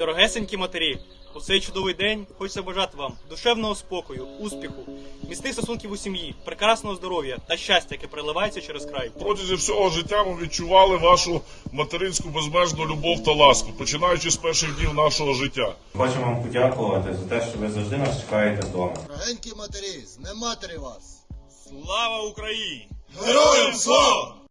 Дорогесенькі матері, у цей чудовий день хочеться бажати вам душевного спокою, успіху, міцних стосунків у сім'ї, прекрасного здоров'я та щастя, яке приливається через край. Протягом всього життя ми відчували вашу материнську безмежну любов та ласку, починаючи з перших днів нашого життя. Хочемо вам подякувати за те, що ви завжди нас чекаєте вдома. Дорогенькі матері, з матері вас! Слава Україні! Героям слава!